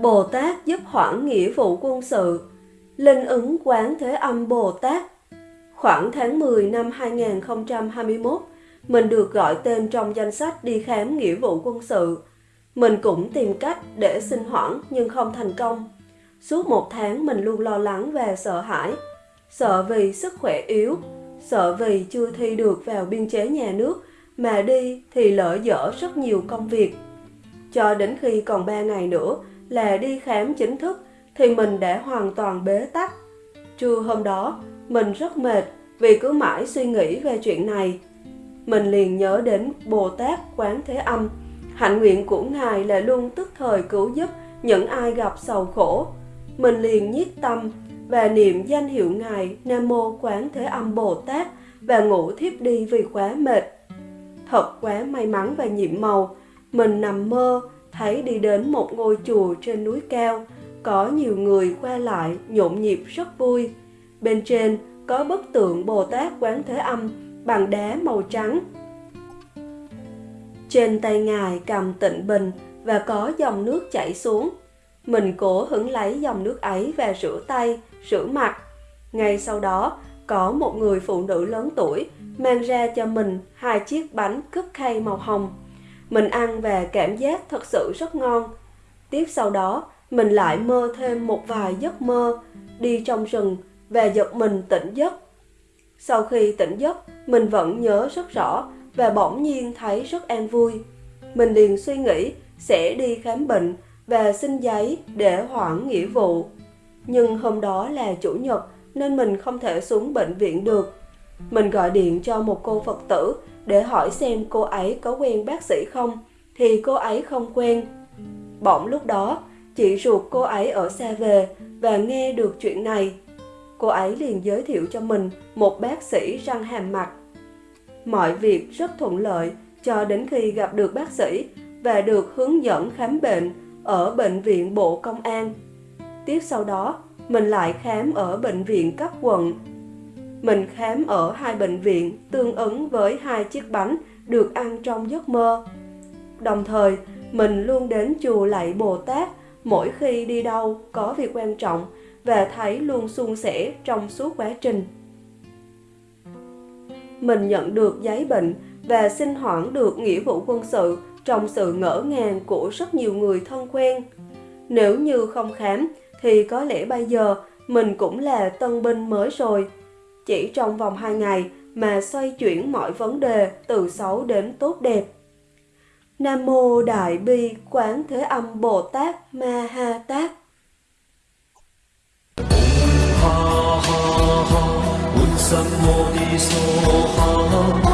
Bồ Tát giúp hoãn nghĩa vụ quân sự Linh ứng quán thế âm Bồ Tát Khoảng tháng 10 năm 2021, mình được gọi tên trong danh sách đi khám nghĩa vụ quân sự. Mình cũng tìm cách để xin hoãn nhưng không thành công. Suốt một tháng mình luôn lo lắng và sợ hãi. Sợ vì sức khỏe yếu, sợ vì chưa thi được vào biên chế nhà nước, mà đi thì lỡ dở rất nhiều công việc. Cho đến khi còn 3 ngày nữa là đi khám chính thức thì mình đã hoàn toàn bế tắc. Trưa hôm đó, mình rất mệt vì cứ mãi suy nghĩ về chuyện này. Mình liền nhớ đến Bồ Tát Quán Thế Âm. Hạnh nguyện của Ngài là luôn tức thời cứu giúp những ai gặp sầu khổ. Mình liền nhiết tâm và niệm danh hiệu Ngài Nam Mô Quán Thế Âm Bồ Tát và ngủ thiếp đi vì quá mệt. Thật quá may mắn và nhiệm màu, mình nằm mơ thấy đi đến một ngôi chùa trên núi cao, có nhiều người qua lại nhộn nhịp rất vui. Bên trên có bức tượng Bồ Tát Quán Thế Âm bằng đá màu trắng. Trên tay Ngài cầm tịnh bình và có dòng nước chảy xuống. Mình cố hứng lấy dòng nước ấy và rửa tay, rửa mặt. Ngay sau đó, có một người phụ nữ lớn tuổi mang ra cho mình hai chiếc bánh cướp khay màu hồng. Mình ăn và cảm giác thật sự rất ngon. Tiếp sau đó, mình lại mơ thêm một vài giấc mơ, đi trong rừng và giật mình tỉnh giấc. Sau khi tỉnh giấc, mình vẫn nhớ rất rõ và bỗng nhiên thấy rất an vui. Mình liền suy nghĩ sẽ đi khám bệnh và xin giấy để hoãn nghĩa vụ. Nhưng hôm đó là chủ nhật nên mình không thể xuống bệnh viện được. Mình gọi điện cho một cô Phật tử để hỏi xem cô ấy có quen bác sĩ không, thì cô ấy không quen. Bỗng lúc đó, chị ruột cô ấy ở xa về và nghe được chuyện này cô ấy liền giới thiệu cho mình một bác sĩ răng hàm mặt. Mọi việc rất thuận lợi cho đến khi gặp được bác sĩ và được hướng dẫn khám bệnh ở bệnh viện Bộ Công an. Tiếp sau đó, mình lại khám ở bệnh viện cấp quận. Mình khám ở hai bệnh viện tương ứng với hai chiếc bánh được ăn trong giấc mơ. Đồng thời, mình luôn đến chùa lạy Bồ Tát mỗi khi đi đâu có việc quan trọng và thấy luôn suôn sẻ trong suốt quá trình. Mình nhận được giấy bệnh và xin hoãn được nghĩa vụ quân sự trong sự ngỡ ngàng của rất nhiều người thân quen. Nếu như không khám thì có lẽ bây giờ mình cũng là tân binh mới rồi. Chỉ trong vòng 2 ngày mà xoay chuyển mọi vấn đề từ xấu đến tốt đẹp. Nam Mô Đại Bi Quán Thế Âm Bồ Tát Ma Ha Tát ha ha ha, sam mô ni so